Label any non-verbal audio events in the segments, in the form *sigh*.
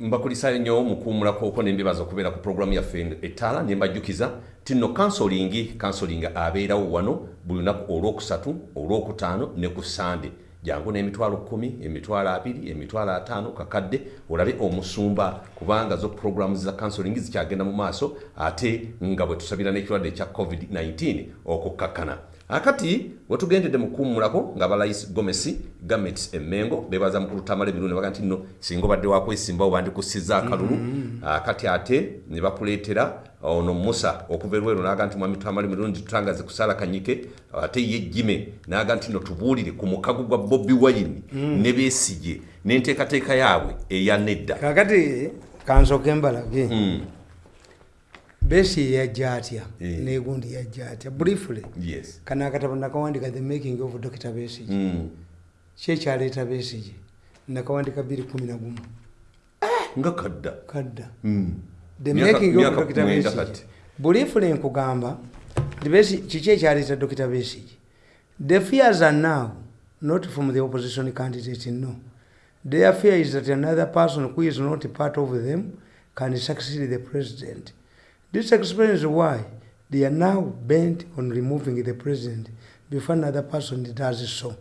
mbakulisa nnyo mukuumulakoko nembebaza okubeera ku puroguramu yaffe ettaala nembajjukiza ti nno kansolingi kansoling abeerawo wano buli lunaku olwokusatu olwokutaano ne ku sande jangu n'emitwalo kumi emitwalo abiri emitwalo ataano kakadde olabe omusumba. Kubanga zo puroguramu za kansoling zikyagenda mu maaso ate nga bwe tusabira n'ekirwadde ekya covid-19 okukkakkana akati wetugendedde mukuumulako nga balayisi gomesi gamet emengo bebaza mukulu tamala emirundi baga nti nno singa obadde wakwesimbawo bandikusiza akalulu. Akati ate ne bakuleetera ono musa okuva erweru naga nti mwami tamala emirundi tutangaze kusala kanyike. Ate ye jime naga nti no tubuulire ku mukago gwa bobi wayini ne beesige n'enteekateeka yaabwe eya nedda. Kakati kansoke mbalage besi yajja atya? Eh. negundi yajja atya? Briefly. Kana akatabo nakawandika the making of dr besige Mm. kyekyaleeta besige nakawandika 211 nga kadda. Kadda. Mm. the making of dr kati. briefly nkugamba kiki ekyaleeta dr besige the fears are now not from the opposition candidate no. Their fear is that another person who is not part of them can succeed the president this explains why they are now bent on removing the president before another person does so.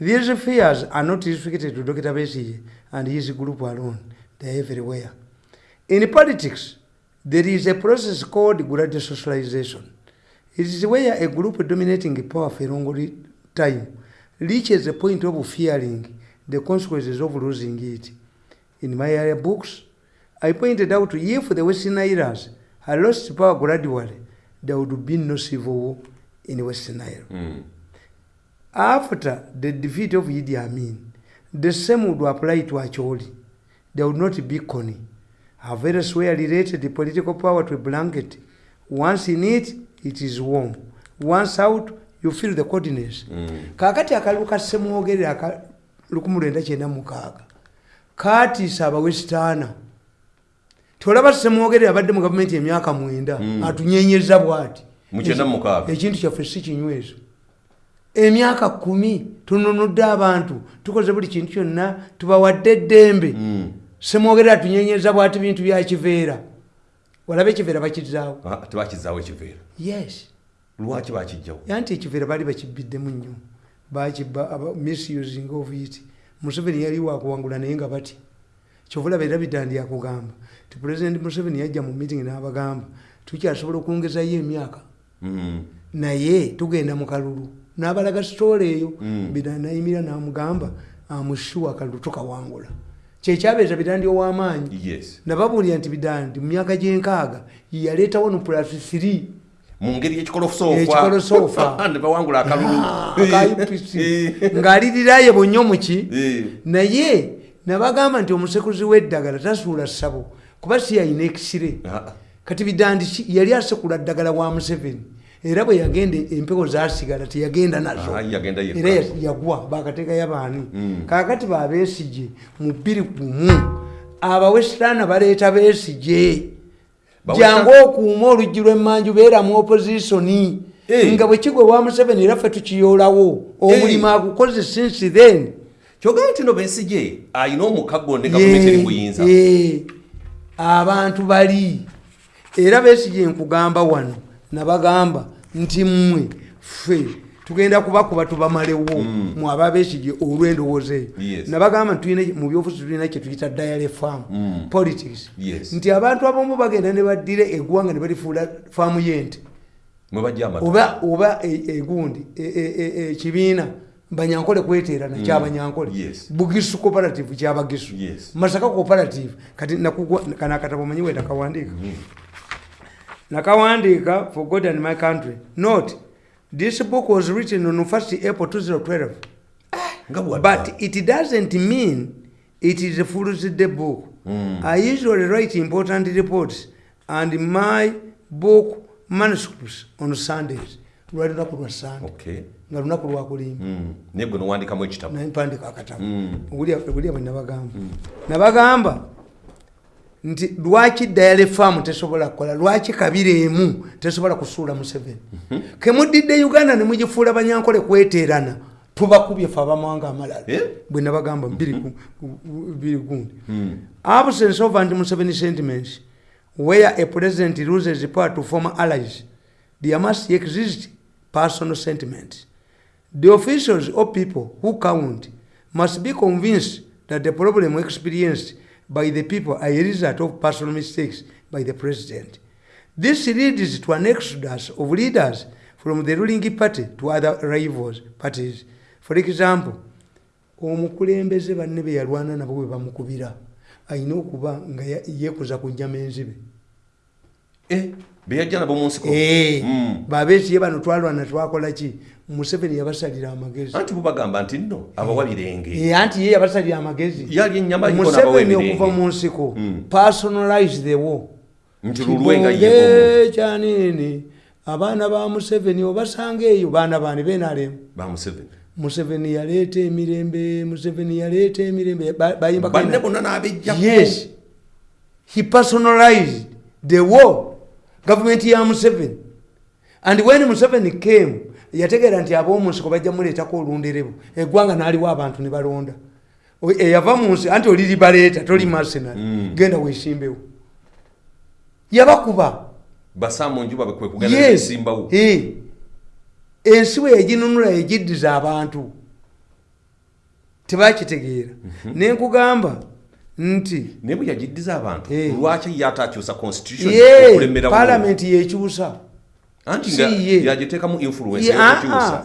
These fears are not restricted to dr. Besige and his group alone. They are everywhere. In politics there is a process called gradual socialization. It is where a group dominating power for a long time reaches a point of fearing the consequences of losing it. In my earlier books, I pointed out if the Western had lost power gradually, there would be no civil war in Western Isle. Mm. After the defeat of Idi Amin, the same would apply to Acholi. There would not be Kony. Have elsewhere related the political power to a blanket. Once in it, it is warm. Once out, you feel the coldness. Mm. kakati akalulu ka semwogerera aka 1996 katiisa abawesitaana tolaba semwogerera abadde mu gavumenti emyaka mwenda atunyenyeza bwati. Ekintu kyaffe si kinywezo emyaka kumi tununudde abantu tukoze buli kintu kyonna tubawadde eddembe. Mm. semwogerera atunyenyeza bwati bintu byakiveera walabe ekiveera bakizaawo? Ah, tebakizaawo ekiveera. Yes. Lwaki bakijjawo? Yanti ekiveera baali bakibiddemu nnyo bakiba misusing of it museveni yali wakuwangula naye nga batya kyovulaba era bidandi yakugamba ti pulezidenti museveni yajja mu meeting n'abagamba tukyasobola okwongezayo emyaka? Mm. naye tugenda mu kalulu. N'abalaga sitoola eyo Mm. bidandi nayimira n'amugamba amushuwa akalulu tukawangula kyekyabeeza bidandi ow'amaanyi nababuulira nti bidandi mu myaka gy'enkaaga yaleetawo no plus 3 mu ngeri Ekikolosoofa. y'ekikolosoofa *laughs* ne bawangula akalulu. Aka UPC *laughs* ng'alirirayo bonnyo muki Eh. naye nabagamba nti omusekuzi w'eddagala tasuula ssabo kuba si yalina ekisire kati bidandi ki- yali asekula ddagala wa museveni era bwe yagenda empewo zasigala teyagenda nazo. Era ya- yagwa bakateekayo baani. Mm. kakati babeesije mu bbiri gumu abawesitaana baleeta Bawesita- jangu okuuma oluggi lw'emmanju beera mu oppositioni Eh. nga bwe kigwe wa museveni era ffe tukiyoolawo omulimu agukoze since then. Kyogamba nti no besige ayina omukago ne gavumenti eri buyinza Ye, abantu bali. Era besije nkugamba wano nabagamba nti mmwe ffe tugenda kubakuba tubamalewo. Mu aba besije olw'endowooza eyo. Nabagamba tulina- mu byobufuzi tulina kyetuyita diary farm Mm. politics. Nti abantu abamu bagenda ne baddira eggwanga ne balifuula faamu y'ente. Mwe oba e- egundi e- e- e- ekibiina banyankole kweteerana kyabanyankole Yes. bugisu cooperative kyabagisu Yes. masaka cooperative kati kana akatabo omanyi we nakawandiika. Nakawandiika for god and my country. Note this book was written on 1st april 2012 nga bwadda but it doesn't mean it is a day book. I usually write important reports and my book manuscripts on sundays. Lwali lunaku lwa sunday. Okay nga lunaku lwakulimba Mm. naye gwe nowandikamu ekitabo. Nampandika akatabo. Mm. Ogulya- ogulya bwe nabagamba. Nabagamba nti lwaki dayale faamu tesobola kukola? Lwaki kabiri emu tesobola kusuula museveni? Kemuddidde uganda nemugifuula banyankole kweteerana tubakubye fe abamawanga amalala. Eh? bwe nabagamba gu- bbiri gundi. Absence of anti-Museveni sentiments, where a president loses power to former allies, there must exist personal sentiments. The officials or people who count must be convinced that the problem experienced by the people are a result of personal mistakes by the president. This leads to an exodus of leaders from the ruling party to other rivals parties. For example, omukulembeze banne be yalwana nabo bwe bamukubira alina okuba nga ye- yeekuza ku nnyama enzibe Eh, beyajja nabo mu nsiko Eh, Mm. babeesiye bano twalwana twakola ki museveni yabasalira amagezi. Anti bubagamba nti nno abawa birenge Eh, anti ye yabasalira amagezi. Yali ennyama n'abawa museveni okuva mu nsiko Mm. personalize the war. Nti lulwenga kyanini abaana ba museveni obasanga eyo baana bani benalemu museveni. Yaleeta emirembe museveni yaleeta emirembe ba- bayimba banne kaina- bonna n'abejjako yes. He personalized the war. Gavumenti ya museveni. And when museveni came yategeera nti ab'omunsiko bajja muleetako olunderebu eggwanga n'aliwo abantu ne balonda. Eyava mu nsi anti oli libaleeta toli mercenary Mm. genda weesimbewo. Yabakuba. Ensi bwe yaginunula yagiddiza abantu. Tebakitegeera. Nenkugamba nti naye bwe yagiddiza abantu lwaki ye okulemerawo? Palamenti yekyusa anti yagiteekamu influence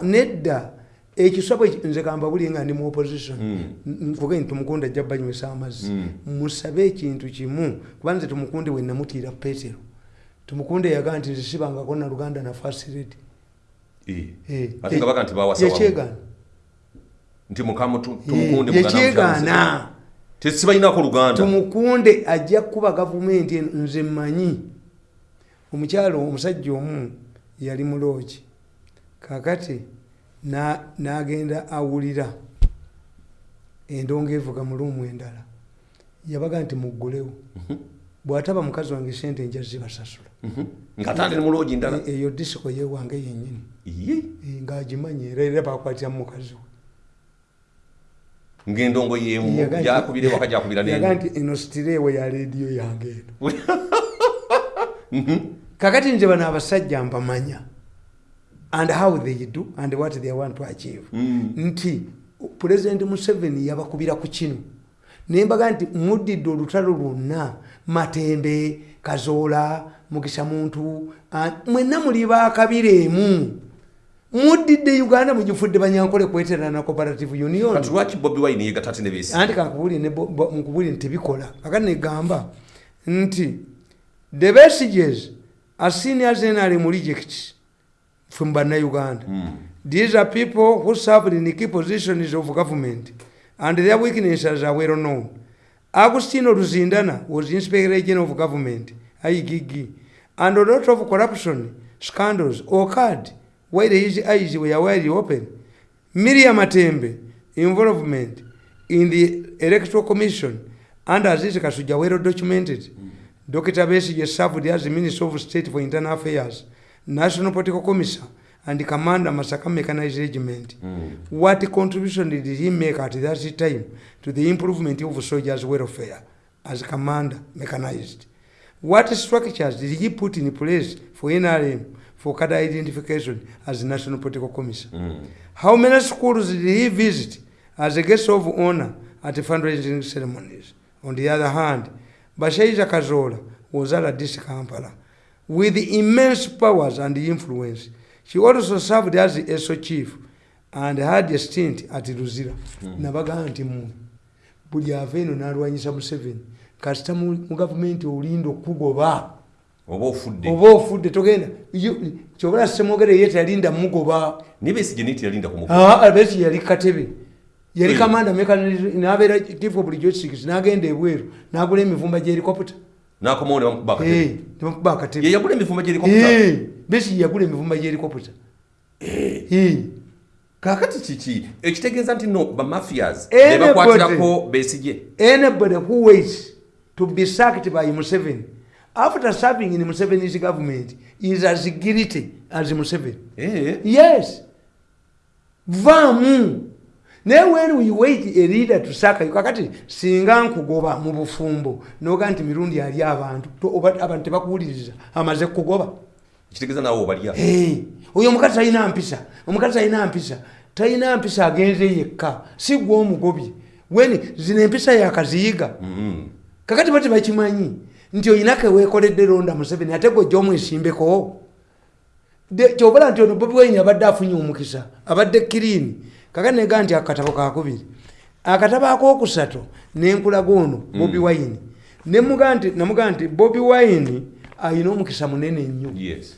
nedda. Ekiswa nze kamba buli nga ndi mu opposition. Mm. nvuge nti tumukunda ajja banywesa amazzi. Mm. musabe ekintu kimu kuba nze tumukunde we namutiira petero. Tumukunde yagaa nti nze sibangako na luganda na fasiredi Eh. ate nga baga nti bawasa wamu. yekyegaana nti mukama tu- tumukunde mugana yekyegaana tesibalinako luganda. Tumukunde ajja kuba gavumenti eno nze mmanyi. Omukyalo omusajja omu yali mulooki kakati na- n'agenda awulira endongo evuga mu luumu endala. Yabaga nti muggulewo. Bw'ataba mukazi wange sente nja zibasasula. Mhm. muloogi E- eyo disiko yewange yennyini. Ye. E, ng'agimanyi era era bakwatiramu mukazi we. Ng'endongo yemu Yaga nti- gyakubira *laughs* nti eno sitireewo ya leediyo yange eno *laughs* kakati nze bano abasajja mbamanya and how they do and what they want to achieve. Mm. nti pulezidenti museveni yabakubira ku kino naye mbaga nti muddidde olutalo lwonna matembe kazoola mugisa muntu mwenna muli bakabiremu muddidde uganda mugifudde banyankole kweterana na cooperative union. Kati lwaki bobi wine yegatta ate ne beesi? Anti kankubulire nti tebikola kakati negamba nti the messages as seen as nrm rejects from bannayuganda Mm. these are people who served in key positions of government and their weaknesses are well known. Agustino luzindana was inspector general of government igg and a lot of corruption scandals occurred while his eyes were wide open. Miriam atembe involvement in the electoral commission and aziz kasuja well documented dr besige served as minister of state for internal affairs national political commissioner and commander masaka mechanized regiment Mm. what contribution did he make at that time to the improvement of soldiers welfare as commander mechanized what structures did he put in place for nrm for cadre identification as national political commissioner Mm. how many schools did he visit as a guest of honor at fundraising ceremonies? On the other hand, Bashaiza Kazola was at this Kampala with immense powers and influence. She also served as ESO chief and had a stint at Luzira. Nabaga nti mu buli ava eno n'alwanyisa Museveni kasita mu gavumenti olinda okugoba. Oba ofudde. Togenda. Yo- kyobala semwogere ye teyalinda mugoba. Naye beesi niti yalinda ku mukono. Ah, albert yali katebe yali kamanda nabeera chief of logistics nagenda ebweru nagula emivumba gyehelicopter n'akomawo ne bamukuba akatebe. Nebakuba ye akatebe. Yagula emivumba gyerikoputa Eh, yagula emivumba gyehelicopter kaakati kiki ekitegeeza nti no bamafias Anybody- ne bakwatirako beesigye anybody who waits to be sacked by museveni after serving in museveni's government is as guilty as museveni Eh, yes. Vaamu naye when we wait a leader to saka you kakati singa nkugoba mu bufumbo noga nti mirundi ali abantu abantu tebakuwuliriza amaze kugoba kitegeeza nawe obalya Eh, oyo omukazi talina mpisa omukazi talina mpisa talina mpisa agenze yekka si gwe omugobye weni zino empisa yakaziyiga kakati bati bakimanyi nti oyinako ewekoledde londa museveni ate gwe gyomwesimbeko kyobala nti ono bobi wine abadde afunye omukisa abadde kirini kakati nega nti akatabo kakubiri akatabo akokusatu nenkulaga ono bobi wine. Nemuga nti namuga nti bobi wine ayina omukisa munene nnyo. Yes.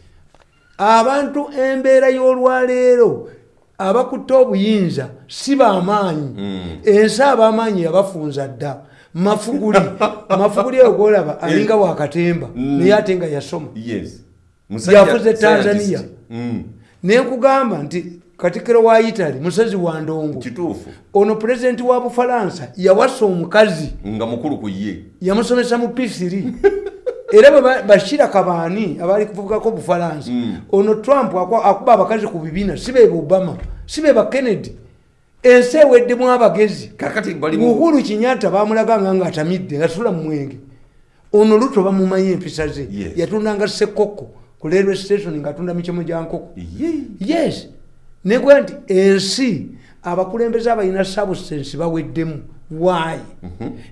Abantu embeera y'olwaleero abakutte obuyinza si bamaanyi. Ensi abamaanyi yabafunza dda. Mafuguli *laughs* mafuguli eyo golaba alinga wakatemba naye ate nga yasoma. Yes. Yafuze tanzania. Mm. nenkugamba nti katikiro wa italy musezi wa ndongo. Kituufu. Ono pulezidenti wa bufalansa yawasa omukazi. Nga mukulu ku ye. Yamusomesa mu p3 *laughs* era bwe ba- bashira kabaani abali kuvugako bufalansa. Ono trump akuba abakazi ku bibina si be obama si be ba kennedy. Ensi eweddemu abagezi. Uhuru kinyata bamulaganga nga atamidde ngatula mu mwenge. Ono luto bamumanyi empisa ze. Yatundanga sekoko ku railway station ngaatunda mikyemo gya nkoko. Ye. yes negwe nti ensi abakulembeze abalina substance baweddemu. Why?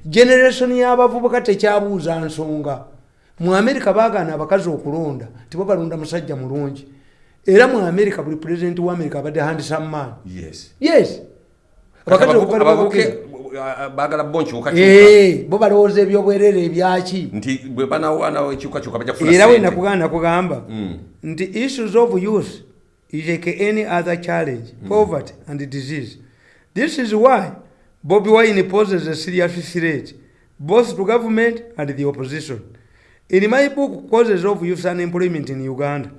Generation y'abavubuka tekyabuuza nsonga. Mu america bagaana abakazi okulonda tibo balonda musajja mulungi. Era mu america buli president wa america abadde handsome man yes. Baagala bo nkyukakyuka bo balowooza ebyobwerere ebyaki? Nti bwe banawaana ekyukakyuka bajja kufuna era sente. wenakugamba nakugamba Mm. nti issues of youth is like any other challenge poverty and disease. This is why bobi wine poses a serious threat both to government and the opposition. In my book causes of youth unemployment in uganda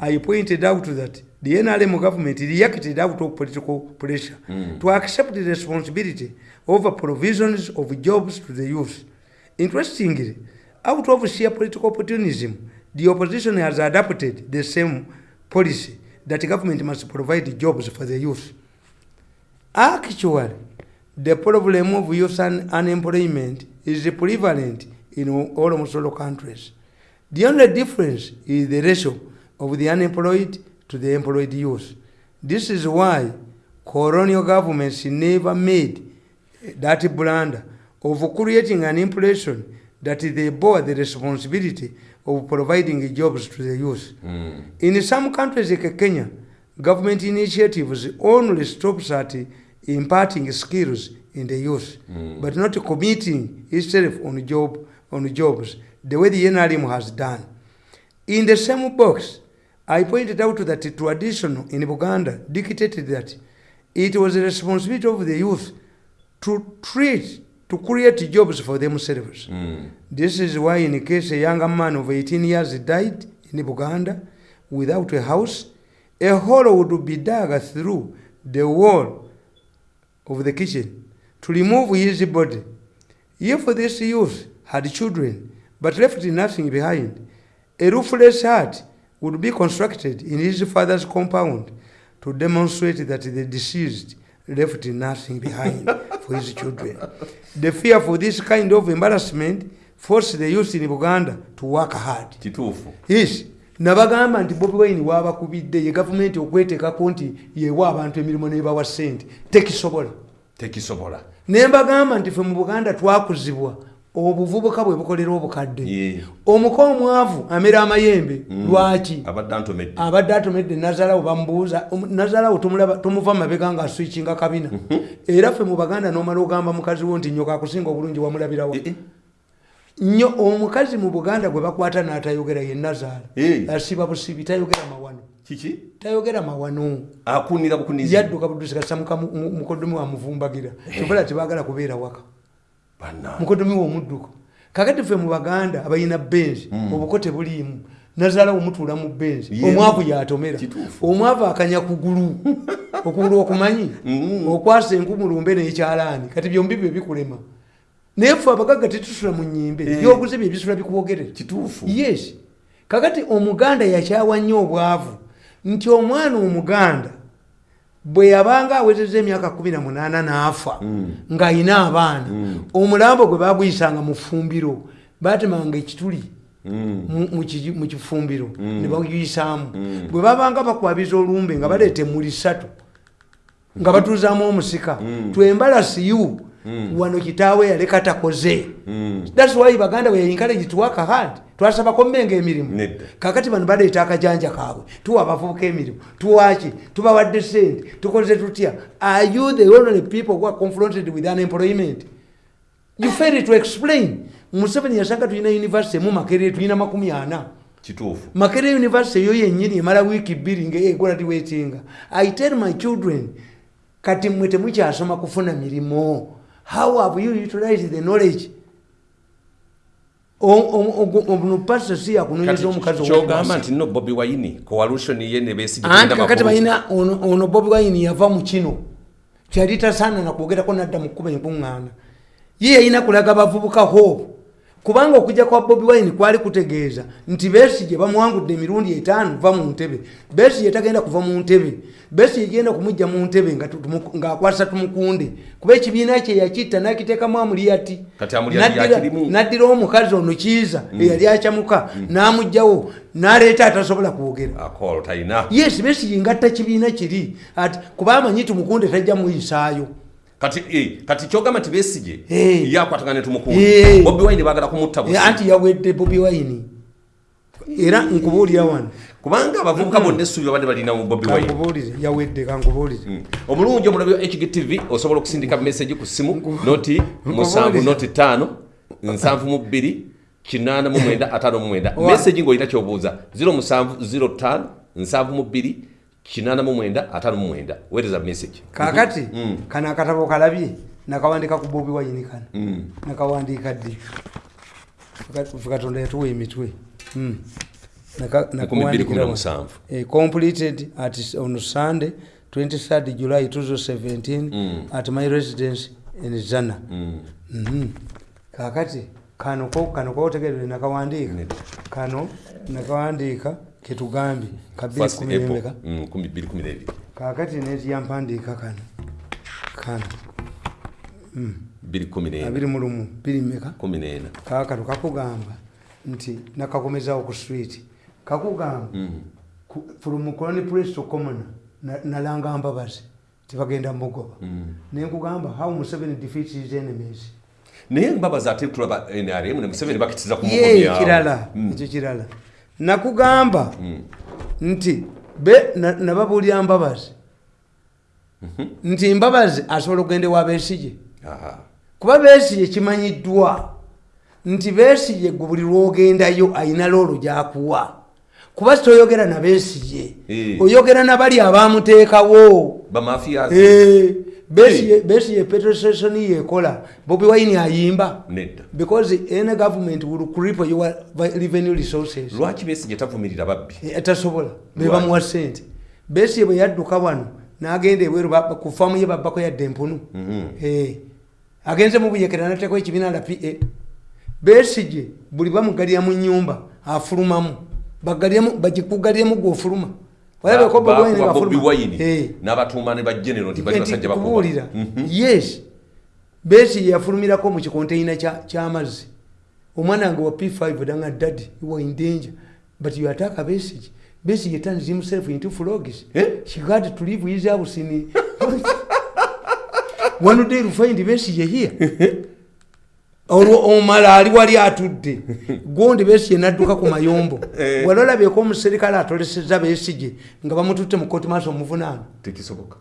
i pointed out that the nrm government reacted out of political pressure hmm. to accept the responsibility of provisions of jobs to the youth. Interestingly out of sheer political opportunism the opposition has adopted the same policy that government must provide jobs for the youth. Actually the problem of youth un- unemployment is prevalent in almost all countries. The only difference is the ratio of the unemployed to the employed youth. This is why colonial governments never made that blunder of creating an impression that they bore the responsibility of providing jobs to the youth. In some countries like Kenya, government initiatives only stops at imparting skills in the youth, but not committing itself on job on jobs the way the NRM has done. In the same box, I pointed out that the tradition in Uganda dictated that it was the responsibility of the youth to treat, to create jobs for themselves. Mm. This is why, in case a young man of 18 years died in Uganda without a house, a hole would be dug through the wall of the kitchen to remove his body. If this youth had children but left nothing behind, a roofless hut would be constructed in his father's compound to demonstrate that the deceased left nothing behind for his children. The fear for this kind of embarrassment forced the youth in Uganda to work hard. kituufu. Yes. Nabagamba nti bobi wine waabakubidde ye gavumenti okweteekako nti yewa abantu emirimu nebawa ssente. Tekisobola. Tekisobola. Ne mbagamba nti ffe mu buganda twakuzibwa obuvubuka bwe bukolera obukadde. Omuka omwavu amera amayembe lwaki? Abadde atomedde nazalawo bamubuuza nazalawo tomuva mabega nga aswikinga kabina era ffe mu baganda nomala ogamba mukazi wo nti nyoka akusinga obulungi wamulabirawa Eh, eh. nnyo omukazi mu buganda gwe bakwata n'atayogera ye nazaala Eh. asiba busibi tayogera mawano. Kiki? Tayogera mawano. Akunira bukunizi yadduka mu- mu- mukodomi wamuvumbagira kyobola tebagala kubeera waka Mukodomi womudduko kakati ffe mu baganda abalina benzi obuko tebuliimu nazaala omutuula mu benzi omwavu yatomera. Omwavu akanya kugulu *laughs* okugulu okumanyi. Okwasa enkumulumbe nekyalaani. Kati byombi bye bikulema. Naye ffe abagagga tetusula mu nyimbe Eh. byoguze bye bisula bikubogerera kituufu. Yes. Kakati omuganda yakyawa nnyo obwavu. Nti omwana omuganda bwe yabanga awezeza emyaka 18 n'afa ng'ayina abaana omulambo gwe baguyisanga mu ffumbiro batemanga ekituli mu- mu kifumbiro ne baguyisaamu. Bwe babanga bakwabiza olumbe nga baleeta emmuli ssatu nga batuuzaamu omusika twembalasiyu wano kitaawe yaleka takoze. Thats why baganda bwe encourage to work hard twasabako mmenga emirimu. Kakati bano baleeta akajanja kaabwe tuwa abavubuka emirimu tuwaki tubawadde sente tukoze tutya? Are you the only people who are confronted with unemployment? You fail to explain. Museveni yasanga tulina university mu makerere tulina makumi ana. Kituufu. Makerere university eyo yennyini emala wiiki bbiri ngaegola tiwetinga i tell my children kati mmwe temukyasoma kufuna mirimu how have you utilized the knowledge ono pasita si yakunonyeza omukazi kyogamba nti no bobi wayini coalition ye ne besigye anti kakati balina ono bobi wine yava mu kino kyali tasaana nakwogerako nadda mu kkuba enkuŋŋaana ye yalina kulaga bavubuka hope kubanga okujja kwa bobi wine kwali kutegeeza nti besige bamuwangudde emirundi etaano va mu ntebe. Besige tagenda kuva mu ntebe. Besige genda kumujja mu ntebe nga tu- tumu- ng'akwasa tumukunde. Kuba ekibiina kye yakitta n'akiteekamu amuliyati. Amuliyati N'addira- omukazi ono kiiza eyali akyamuka n'amugjawo n'aleeta atasobola kwogera. Yes besigi ngatta kibiina kiri. Ati kuba amanyi tumukunde tajja muyisaayo kati eh, kati kyogamba nti besigye Eh. yakwatagane Eh. tumukunde. Bobi wine bagala kumutta Eh, busi anti yawedde bobi wine. Era nkubuulira wano. Kubanga abavubuka bonna essuubi babadde balina mu bobi wine. Yawedde kankubuulire. Mm. omulungi omulabi wa hgtv osobola okusindika message ku simu noti musanvu noti tano nsanvu mu bbiri kinaana mu mwenda ataano mu mwenda. Message ng'olina kyobuuza 07 05 nsanvu mu bbiri kinaana mu mwenda ataano mu mwenda weereza message kakati Mm. kano akatabo kalabye nakawandika ku bobi wine kano Mm. nakawandiika ddi katonda yatuwa emitwe Mm. Eh, completed at on sunday 23rd july 2017 Mm. at my residence in zana Mm. Mhm. kakati kano kano kotegerere nakawandiika kano nakawandiika ketugambye kumi n'ebiri kakati netiyampandiika kano kano bbiri kumi n'ena abiri mu lumu biri meka. Kumi n'ena kakano kakugamba nti nakakomezawo ku street. Kakugamba Mm. ku- from colony place to common na- nalanga mbabazi tibagenda mugoba Mm. nenkugamba how museveni defeats his enemies. Naye mbabazi ate tulaba nrm ne museveni bakitiza ku ye mugomyawo. kirala Mm. ekyo kirala nakugamba nti be na- nababuulira mbabazi nti mbabazi asobola okugenda ewa besige Aha. kuba besige kimanyiddwa. Nti besige gwe buli lwogendayo ayina loolo gyakuwa. Kuba sitoyogera na besige Eh. oyogera nabali abamuteekawo bamafiya Eh, Besigye- besigye petrol station yekola bobi wine ayimba. Nedda. Because any government will cripple your revenue resources. Lwaki besigye tavumirira babbi? Eh, tasobola. Lwaki? bebamuwa sente besigye bwe yadduka wano n'agenda ebweru ku faamu ye babbako yadde empunu. Mhm. Eh, agenze mu buyekera nateekao ekibiina la pa besigye buli bamugalira mu nyumba afulumamu. Bagikugaliremu gweofuluma walabeko Bobi Eh. n'abatuuma ne bagenero nti bali basajja bakuba. kubuulira Mhm. yes. Besi yafulumirako mu kikonteyina kya- ky'amazzi omwana wange wa p5 danga dadi are in danger. But you attack a besige besige turns himself into frogs. Eh? she got to leave his house in *laughs* one day you find besige here *laughs* olwo omala ali wali atudde. *laughs* Gondi besige nadduka ku mayombo. *laughs* Eh. wali olabyeko omuserikale atoleseza besige nga bamututte mu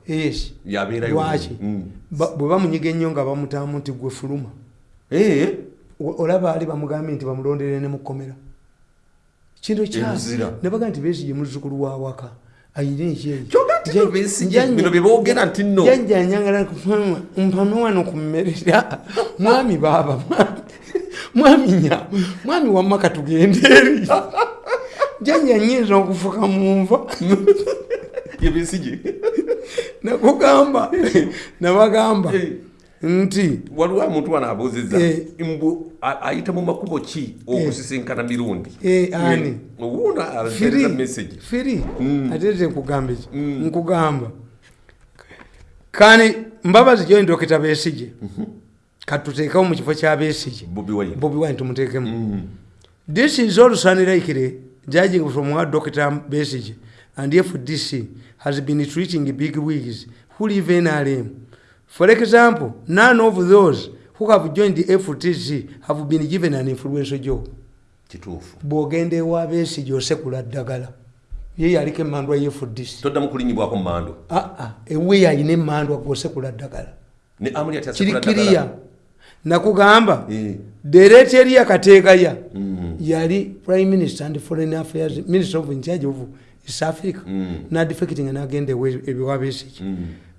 yes. Yabeerayo lwaki? Mm. Bwe bamunyiga ennyo nga bamutaamu nti gwe fuluma. Eh, olaba ali bamugambye nti bamulondere ne mukomera kintu Emuzira. nebaga nti besige muzzukulu wa waka ayina Kyogera nti bino Besigye, bino bye boogera nti nno. janjanyagala mpano wano ku mmerera *laughs* mwami baaba mwami- nya mwami wamaka tugende eri janja nyinza okufuka munva ye besigye nakugamba nabagamba. Nti waliwo omuntu wano abuuzizza Eh. mbu ayita mu makubo ki okusisinkana mirundi? Eh, owuno firi atereza message. firi. Mm. ate te nkugamba eki? Mm. nkugamba. Kani mbabazi joini dokita besije katuteekawo mu kifo kya besije bobi wine. Tumuteekemu this is also unlikely judging from what dr besige and fdc has been treating big wigs who live in rm for example none of those who have joined the ftc have been given an influential job. Kituufu. Bw'ogenda ewa besige osekula ddagala ye yaliko emandwa ye fdc toddamu kulinyibwako mu mando aa ewe alina emandwa gwosekula ddagala. Ne amuli ati kiri asekula kiriya ddagala. nakugamba Eh. dereti eri yakateekaya yali prime minister and foreign affairs minister of incharge of east africa. Nadefecting nagenda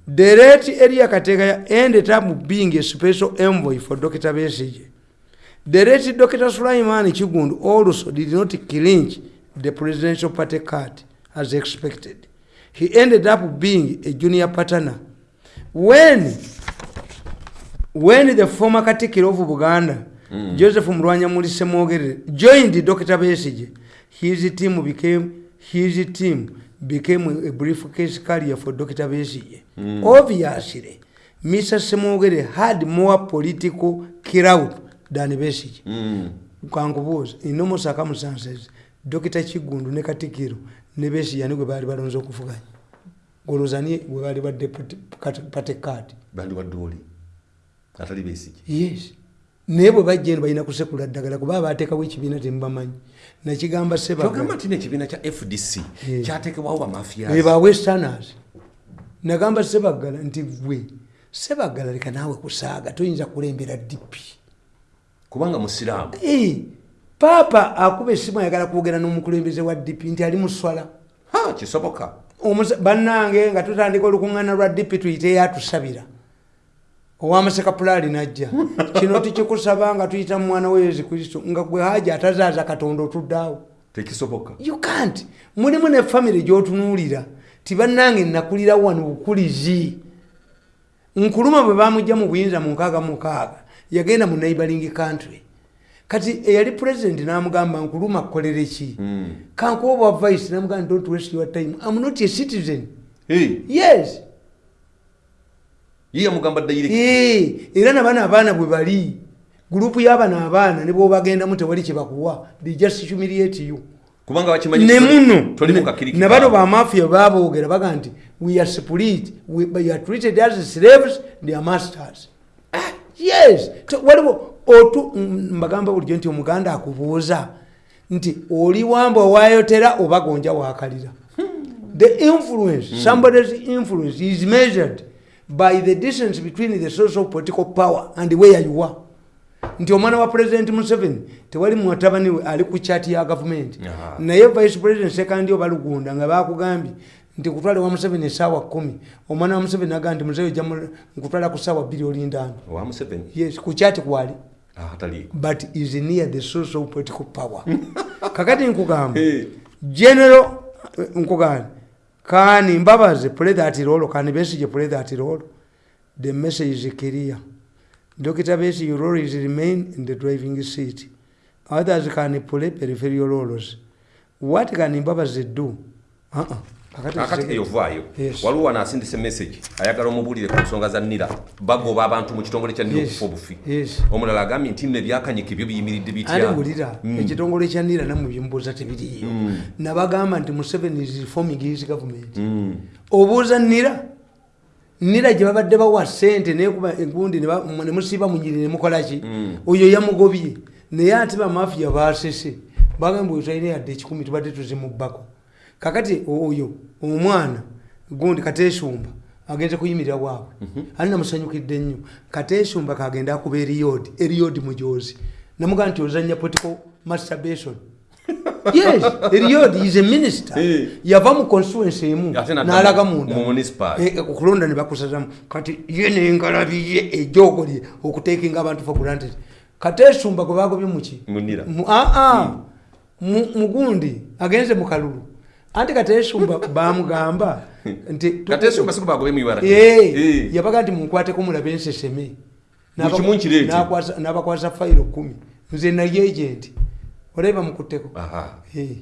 ebiwabesiki dereti eri yakateekaya ended up being a special envoy for dr besige dereti dr sulaiman kigundu also did not clinch the presidential party card as expected. He ended up being a junior partner. When when the former katikiro of buganda mm. joseph mulwanyamuli semwogerere joined dr besige his team became his team became a briefcase carrier for dr besige mm. obviously mr semwogere had more political crowd than besige Mm. kankubuuza in normal circumstances dr kigundu ne katikiro ne besige ani gwe baali balonze okuvuganya golozani gwe baali badde patekadi bandi wadde atali besigi yes. Naye bwe bajja eno balina kusekula ddagala kuba bateekawo ekibiina temubamanyi nakigamba kyogamba sebaga nti nekibiina kya fdc Eh. eba westerners nagamba sebaggala nti gwe sebaggala leka naawe kusaaga toyinza kulembera dipi kubanga musiraamu. Eh, paapa akuba essimu ayagala kwogera n'omukulembeze wa dipi nti ali muswala ha kisoboka. Bannange nga tutandika olukuŋŋaana lwa dipi tuyiteyo atusabira owamaseka pulaali najja. Kino tukikusaba nga tuyita mu mwana wa yesu kristo nga gwe haja atazaaza katonda otuddaawo tekisoboka. You can't. Mulimu ne famire gyotunuulira ti bannange nakulira wano bukulizi. Nkuluma bwe bamugja mu buyinza mu nkaaga mukaaga yagenda mu neighboring country. Kati eyali president namugamba nkuluma kukolere ki? Mm. kankuwa obwa vice namugamba don't waste your time. I'm not a citizen. Hey, yes ye yamugamba Eh, era nabana abaana bwe bali gurupu y'abana abaana ne bwobagendamu tewali kyebakuwa they just humiliate you. Kubanga bakimanyi ne muno ne bano bamafiya baboogera baga nti we are split we, we are treated as slaves they are masters. Ah, yes. Waliwo otu mm, mbagamba bulijjo nti omuganda akubuuza nti oli wamba owayotera oba gonja wakalira? The influence somebody's influence is measured by the distance between the social political power and where you are. Nti omwana wa president museveni tewali mutabani we ali ku chati ya gavumenti naye vice president sekandi oba lugunda nga bakugambye nti kutwale wa museveni esaawa kumi. Omwana wa museveni agaa nti muzeyo ja nkutwala ku saawa bbiri olindaano yes ku chati kwali. Ah, but is near the social political power. *laughs* Kakati nkugamba general eh, nkugamba kani mbabaze play that role kani besige play that role. The message is clear. Dr besige role is remain in the driving seat. Others can play peripheral roles. What can mbabaze do? Uh -uh. Kakati eyo vaayo waliwo wano asindise message ayagala omubuulire ku nsonga za nira bagoba abantu mu kitongole kya nira okufa obufi. Omulala agambye nti nno ebyakanyika ebyo biyimiridde ate bitya wulira? Ekitongole kya nira namwe byemubuuza tebiriiyo. Nabagamba nti museveni is reforming his government. Mm. obuuza nira nira gye babadde bawa sente nekuba engundi ne ba- ne musiiba munyiri nemukolaki oyo yamugobye. Naye ate bamafiya basese bagamba oyo talina yadde ekikumi tubadde tuzimubbako kakati oyo omwana gundi katesumba agenze kuyimirira waabwe ali namusanyukidde nnyo. Katesumba kagenda akuba eriyodi eriyodi mujozi namugaa nti ozanya political masturbation. *laughs* Yes eriyodi is a minister. Yava mu constituency emu n'alaga mu- munda. mu municipal. Eh, ne bakusazamu kati ye nengalabiye ejogolye okutekinga abantu for granted. Kati esumba gwe bagobye muki Munira. Mu- ah, ah. Mugundi agenze mu kalulu anti *laughs* bamugamba katesumba Eh, yabaga nti munkwateko mulabe enseseme n'abakwasa fayiro kumi. Nze naye agenti olaba mukutteko. Eh.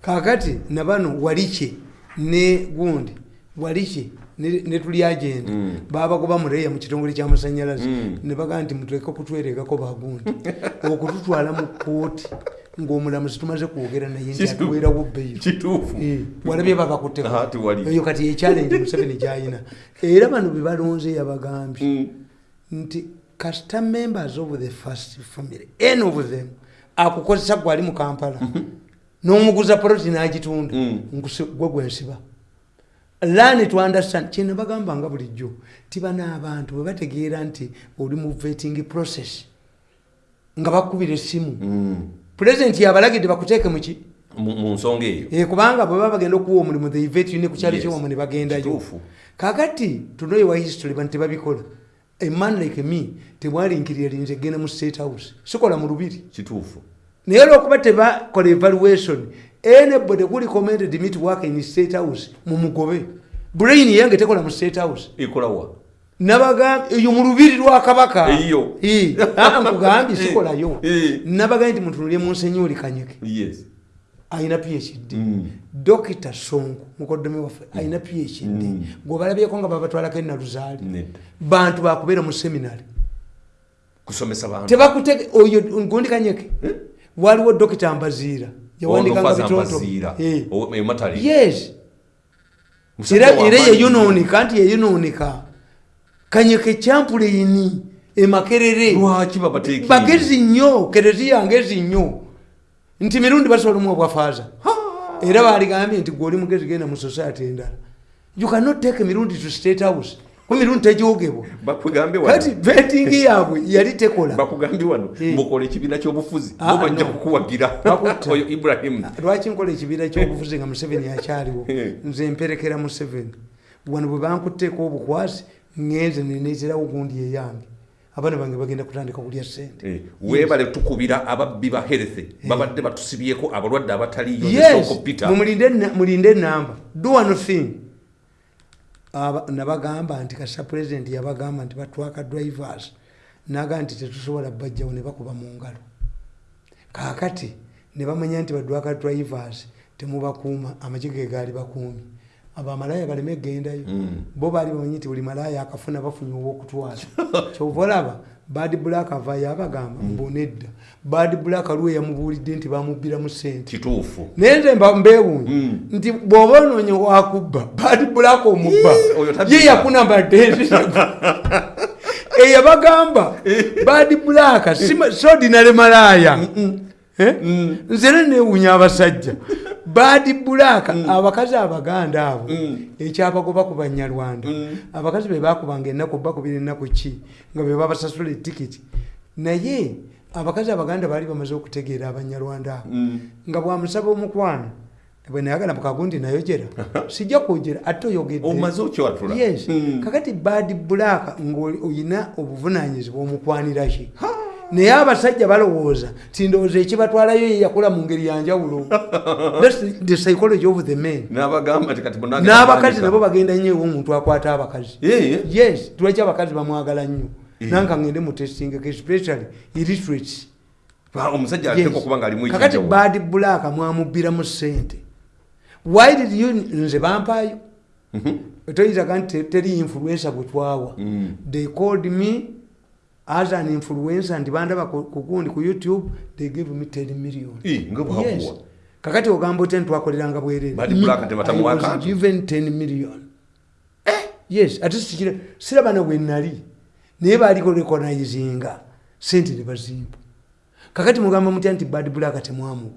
kakati nabano walikye ne gundi. Walikye ne tuli agenda babagoba mureya mu kitongole kyamasanyalaze ne bagaa nti mutuleke kutweregako bagundi *laughs* okututwala mu kooti ng'omulamuzi tumaze kwogera naye nti Kituufu. atuweerawo bbeeyo kituufu Eh, walabye babakutteko Aha, tewali. eyo kati yechallenge museveni gyayina era bano bye balonze yabagambye Mm. nti kasita members of the first family any of them akukozesa gwali mu kampala n'omuguza poloti n'agitunda Mm. gwe gwensiba learn to understand kyena bagambanga bulijjo tibano abantu bwe bategeera nti oli mu vetting process nga bakubira essimu Mm. Pulezidenti yabalagidde bakuteeke muki mu nsonga eyo. Eh, kubanga bwe baba bagenda okuwa omulimu the vet ne ku kyalo Yes. kyowamu ne bagendayo kakati tunoyewa history bantu tebabikola. A man like me tebwalinkirira linze genda mu state house. Sikola mu lubiri. Kituufu. Naye olwokuba tebakola evaluation anybody kuli commented me to work in state house mumugobe brain yange tekola mu state house. Ekolawa nabagambye eyo mu lubiri lwa kabaka. Eyo. Eh, ah, nkugambye *laughs* sikolayo. Eh. nabagambye nti mutunulye munsenyoli kanyeke. Yes. Ayina phd Mm. dokita songo mukoddomi waffe ayina phd gweobalabyeko nga babatwalako enaluzaali bantu bakubeera mu seminary tebakutege oyo gundi kanyeke? Waliwo dokita mbaziira yawandikanga bitonto. Eh. Yes. Era yeyunonika nti yeyunonika kanyeke kyampuleini emakerere bagezi nnyo kereziya ngezi nnyo. Nti mirundi basobola omu obwafaaza. Era baligambye nti gweoli mugezi genda mu society endala. You cannot take mirundi to state house. Ku mirundi tegyogebwa bakugambe kati vetingi yaabwe yali tekola. Bakugambye wano Eh. mukola ekibiina kyobufuzi Ah, bajja kukuwagira. Oyo ibrahimu lwaki nkola ekibiira kyobufuzi nga museveni akyaliwo? Eh. nze mperekera museveni. Wano bwe bankutteeko obukwasi ngenze neneeterawo gundi eyange. Abaana bange bagenda kutandika kulya sente Eh, weebale tukubira ababbi ba health babadde batusibyeko abalwadde abataliyo mulinde enamba do one thing. Aba- nabagamba nti kasa president yabagamba nti batwaka drivers. Naga nti tetusobola bajjawo ne bakuba mu ngalo. Kakati ne bamanya nti badwaka drivers temubakuuma amagye ge gaali bakuumi abo amalaya baleme egendayo bo baali bamanyi nti buli malaya akafuna bafunye owokutwala *laughs* kyova olaba bad black avaayo abagamba mbonedda bad black aliwo yamubuulidde nti bamubbiramu sente kituufu. Naye nze mba mbeewuunye nti bw'oba onoonye wakubba bad black omubba ye yakunambadde *laughs* eyabagamba bad black si- si ordinary malaya Eh? nze ne neewuunya abasajja bad black abakazi abaganda abo ekyabagoba ku banyarwanda. Abakazi be bakubanga ennaku bakubira ennaku ki nga be babasasula etikiti naye abakazi abaganda baali bamaze okutegeera abanyarwanda abo. Nga bwamusaba omukwano bwe nayagala mukagundi nayogera. *laughs* Sijja kwogera ate oyogedde. Omaze okyatula. Yes. Kakati bad black ngaolina obuvunanyizibwa omukwanira ki naye abasajja balowooza ti ndowooza ekibatwalayo ye yakola mu ngeri yanjawulo *laughs* the psychology of the men. Nti n'abakazi nabo bagenda nnyo ewa omuntu akwata abakazi. Yes tulwaki abakazi bamwagala nnyo? Nanka ngende mu testingeko especially illiterates omusajja ateeka okuba nga alimu kakati bad black mwamubbiramu sente why did you nze bampaayo toyitaga nti te- teri influencer gwe twawa. They called me as an influencer nti bandaba ku youtube they gave me 10 million. Bwakuwa. yes. kakati ogamba otya ntitwakoleranga bwerere Bad black tebatamuwa I was akantu. given 10 million. Yes ate sikira siraba na bwenali naye baliko recognizinga sente ne bazimba kakati mugamba mutya nti bad black temwamuwa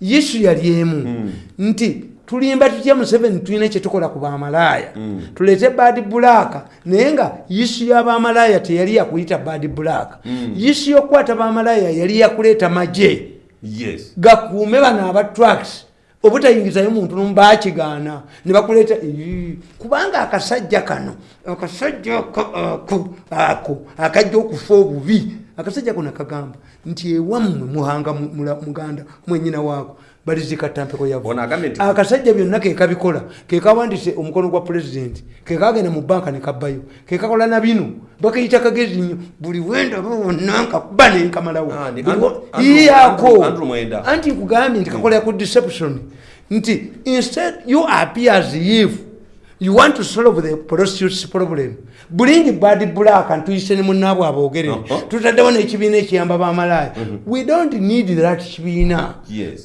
yesu yali emu. Nti tulimba tutya museveni tulina kyetukola ku bamalaaya. Tuleete bad black naye nga yesu y'abamalaaya teyali yakuyita bad black yesu yokukwata bamalaaya yali yakuleeta magye. Yes. Gakuume bano aba tracks obutayingizayo muntu nombakigaana ne bakuleeta "Ii, kubanga akasajja kano akasajja ako- ako akajja okufa obubi. Akasajja kano kagamba nti ewammwe muhanga muganda mwenyina waako balizikatampeko Ono agambye nti- akasajja byonna kekabikola kekawandise omukono gwa pulezidenti kekagenda mu banka nekabbayo kekakola na bino bakayita kagezi nnyo buli wendaba wonna nkakuba nenkamalawo Ah, ni Buli Andrew- wa- Andrew- Iyaako. Andrew- Andrew Mwenda. anti nkugambye nti kakolera ku deception nti instead you appear as if you want to solve the prostitutes problem. Bring bad black antuyise ne munnaabwe aboogere Uh-huh. tutaddewo n'ekibiina ekiyamba bamalaaya we don't need that kibiina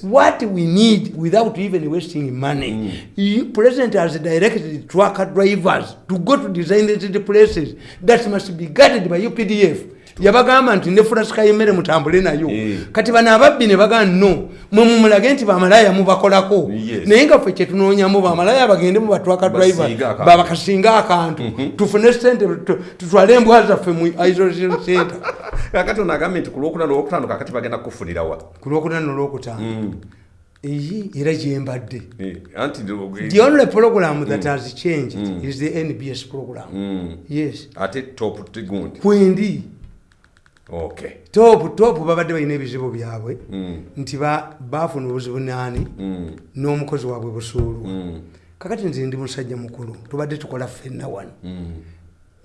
what we need without even wasting money you, president has directed trucker drivers to go to designated places. That must be guarded by updf yabagamba nti nefulaska yemmere mutambule nayo. Eh. kati bano ababbi ne bagaa no mwe mumulage nti bamalaaya mubakolako. Naye nga ffe kyetunoonyamu bamalaaya bagende mu batwaka driver babakasinga akantu. Tufune sente tu- tutwale embwa zaffe mu isolation center. *laughs* Kakati ono agambye nti ku lwokuna lwokutaano kakati bagenda kufunirawa ku lwokuna nolwokutaano eyi era gyembadde Eh, The only program that has changed is the NBS program. Yes. ate top tigundi Kwendi okay top top babadde balina ebizibu byabwe. Nti ba- baafuna obuzibu naani n'omukozi waabwe busuulwa kakati nze ndi musajja mukulu tubadde tukola ffenna wano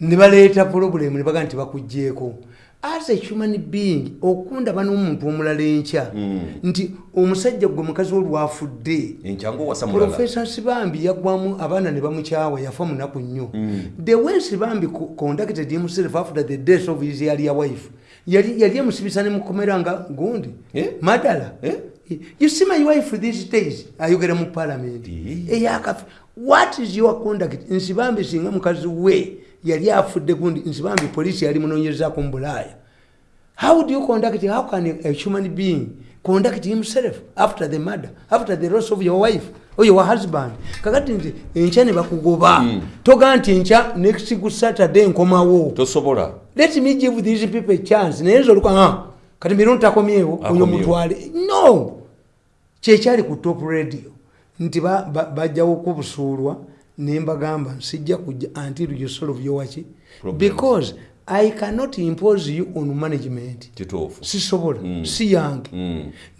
ne baleeta purobulemu ne bagaa nti bakugjeeko as a human being okundaba n'omuntu omulala enkya nti omusajja gwe mukazi we lwafudde enkyangu owasa mulala profesa sibambi yagwamu abaana ne bamukyawa yafa munaku nnyo the way sibambi co- conducted himself after the death of his earlier wife yali emusibisa ne mukomera nga gundi. Eh? madala. Eh? you see my wife these days? Ayogera mu parliament. Eh. eyakafe what is your conduct? Nsibambi singa mukazi we yali afudde gundi nsibambi polisi yali munonyezako mu bulaaya. How do you conduct? How can a human being conduct himself after the murder after the loss of your wife or your husband kakati nti enkya ne bakugoba. Toga nti enkya next ku saturday nkomawo. Tosobola. Let me give these people a chance. Naye nze oluka ah, kati mirundi takomyewo oyo mutwale. No! Kyekyali ku top radio nti ba- ba- bajjawo kubusuulwa nembagamba nsijja kujja until you solve your Problems. because i cannot impose you on management. Kituufu. Sisobola. Si yange.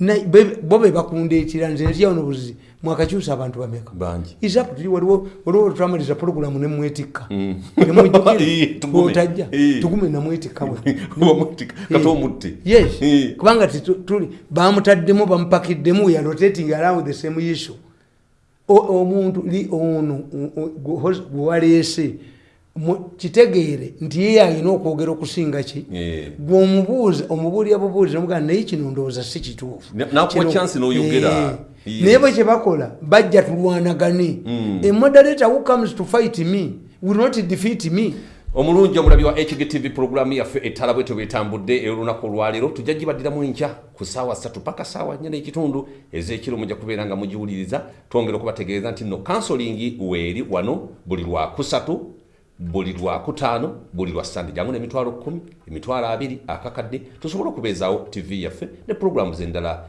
Na- be- bo be bakundeetera nze nziyawona obuzizi mwakakyusa abantu bameka. Bangi. Isaputuli waliwo waliwo twamaliza puroguramu nemwetikka Eh, *laughs* tugume. otajja Eh. tugume namwetikka bwe *laughs* Obamutika, kati omutte yes. Eh. kubanga titu- tuli bamutaddemu bamupakiddemu ya rotating around the same issue. O- omuntu li ono o- kitegeere nti ye alina okwogera okusinga ki? Gwe omubuuza omubuulira bubuuzi nomugaa naye kino ndowooza si kituufu. Naye bwe kyebakola bajja tulwanagane. A moderator who comes to fight me will not defeat me. Omulungi omulabi wa hgtv puroguramu yaffe ettala bwe tebwetambudde olunaku olwaleero tujja gibaddiramu enkya ku saawa 3 paka saawa 4 n'ekitundu ez'ekiro mujja kubeera nga mugiwuliriza twongera okubategeeza nti nno kansolingi weeri wano buli lwakusatu buli lwakutaano buli lwa sande jangu n'emitwalo 1 emitwalo 2 akakadde tusobole okubeezaawo tv yaffe ne puroguramu z'endala